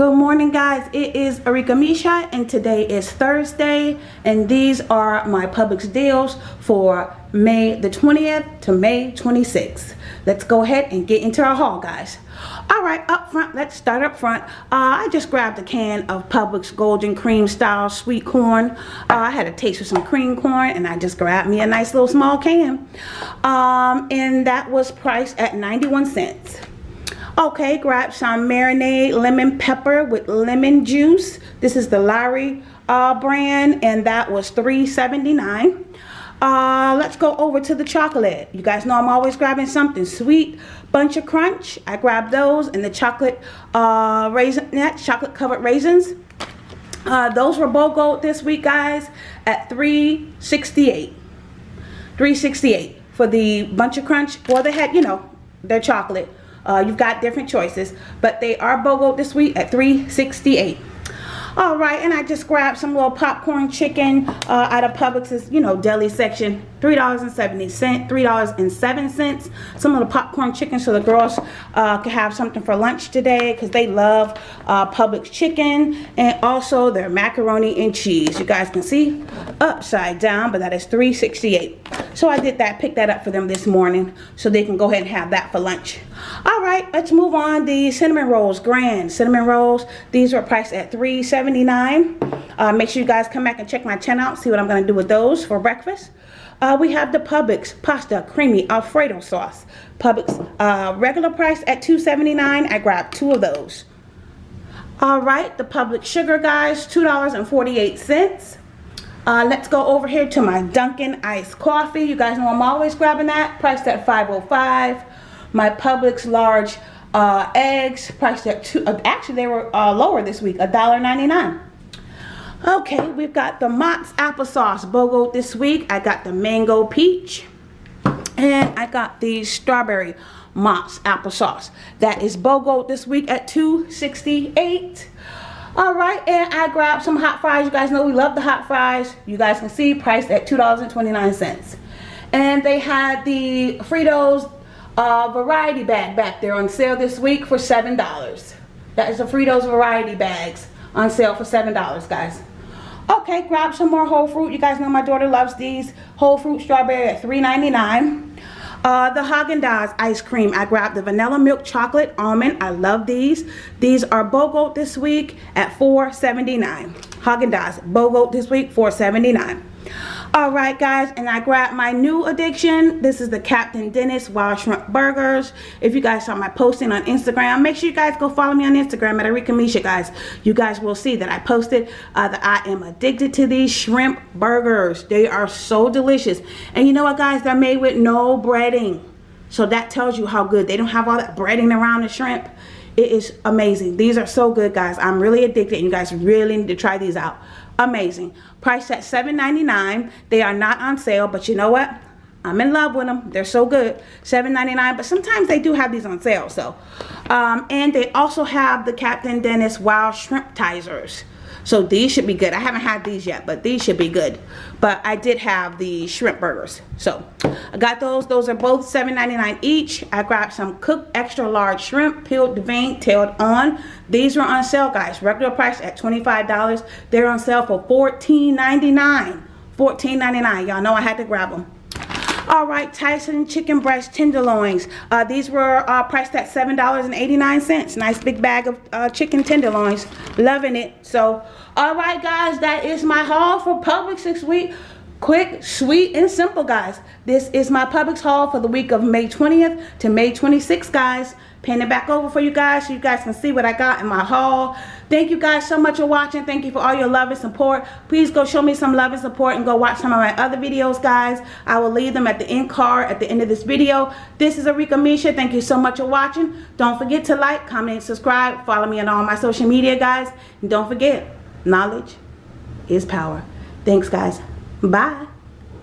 Good morning guys, it is Arika Misha and today is Thursday and these are my Publix deals for May the 20th to May 26th. Let's go ahead and get into our haul guys. Alright, up front, let's start up front. Uh, I just grabbed a can of Publix Golden Cream Style Sweet Corn. Uh, I had a taste of some cream corn and I just grabbed me a nice little small can. Um, and that was priced at 91 cents. Okay, grab some marinade lemon pepper with lemon juice. This is the Lawry uh, brand and that was $3.79. Uh, let's go over to the chocolate. You guys know I'm always grabbing something sweet. Buncha Crunch. I grabbed those and the chocolate uh, raisinette, chocolate covered raisins. Uh, those were BOGO this week, guys, at 368 368 for the Buncha Crunch. Well, they had, you know, their chocolate. Uh, you've got different choices, but they are BOGO this week at 368 all right and i just grabbed some little popcorn chicken uh, out of publix's you know deli section. Three dollars and seventy cent three dollars and seven cents. Some of the popcorn chicken so the girls uh, can have something for lunch today because they love uh, publix chicken and also their macaroni and cheese. You guys can see upside down but that is 368 so I did that, picked that up for them this morning so they can go ahead and have that for lunch. All right, let's move on. The cinnamon rolls, grand cinnamon rolls. These were priced at $3.79. Uh, make sure you guys come back and check my channel out, see what I'm going to do with those for breakfast. Uh, we have the Publix pasta creamy alfredo sauce. Publix uh, regular price at $2.79. I grabbed two of those. All right, the Publix sugar guys, $2.48 uh, let's go over here to my Dunkin' iced coffee. You guys know I'm always grabbing that. Priced at 505 my Publix large uh, eggs priced at two. Uh, actually, they were uh, lower this week, $1.99. Okay, we've got the Mott's applesauce BOGO this week. I got the mango peach. And I got the strawberry Mott's applesauce. That is BOGO this week at 268 all right and i grabbed some hot fries you guys know we love the hot fries you guys can see priced at two dollars and 29 cents and they had the fritos uh, variety bag back there on sale this week for $7. That is the Fritos variety bags on sale for $7, guys. Okay, grab some more whole fruit. You guys know my daughter loves these. Whole fruit strawberry at $3.99. Uh, the Haagen-Dazs ice cream. I grabbed the vanilla milk chocolate almond. I love these. These are BOGO this week at $4.79. Haagen-Dazs BOGO this week $4.79 all right guys and i grabbed my new addiction. This is the captain dennis wild shrimp burgers. If you guys saw my posting on instagram make sure you guys go follow me on instagram at Arika Misha guys. You guys will see that i posted uh, that i am addicted to these shrimp burgers. They are so delicious. And you know what guys? They're made with no breading. So that tells you how good. They don't have all that breading around the shrimp. It is amazing. These are so good guys. I'm really addicted you guys really need to try these out amazing. Priced at $7.99 they are not on sale but you know what? I'm in love with them they're so good. $7.99 but sometimes they do have these on sale so. Um, and they also have the Captain Dennis Wild Shrimp Tizers. So these should be good. I haven't had these yet, but these should be good. But I did have the shrimp burgers. So I got those. Those are both $7.99 each. I grabbed some cooked extra large shrimp, peeled, deveined, tailed on. These were on sale, guys. Regular price at $25. They're on sale for $14.99. $14.99. Y'all know I had to grab them. All right, Tyson chicken breast tenderloins. Uh, these were uh, priced at $7.89. Nice big bag of uh, chicken tenderloins. Loving it. So, all right, guys, that is my haul for Publix this week. Quick, sweet, and simple, guys. This is my Publix haul for the week of May 20th to May 26th, guys. Pan it back over for you guys so you guys can see what I got in my haul. Thank you guys so much for watching. Thank you for all your love and support. Please go show me some love and support and go watch some of my other videos, guys. I will leave them at the end card at the end of this video. This is Arika Misha. Thank you so much for watching. Don't forget to like, comment, subscribe. Follow me on all my social media, guys. And don't forget, knowledge is power. Thanks, guys. Bye.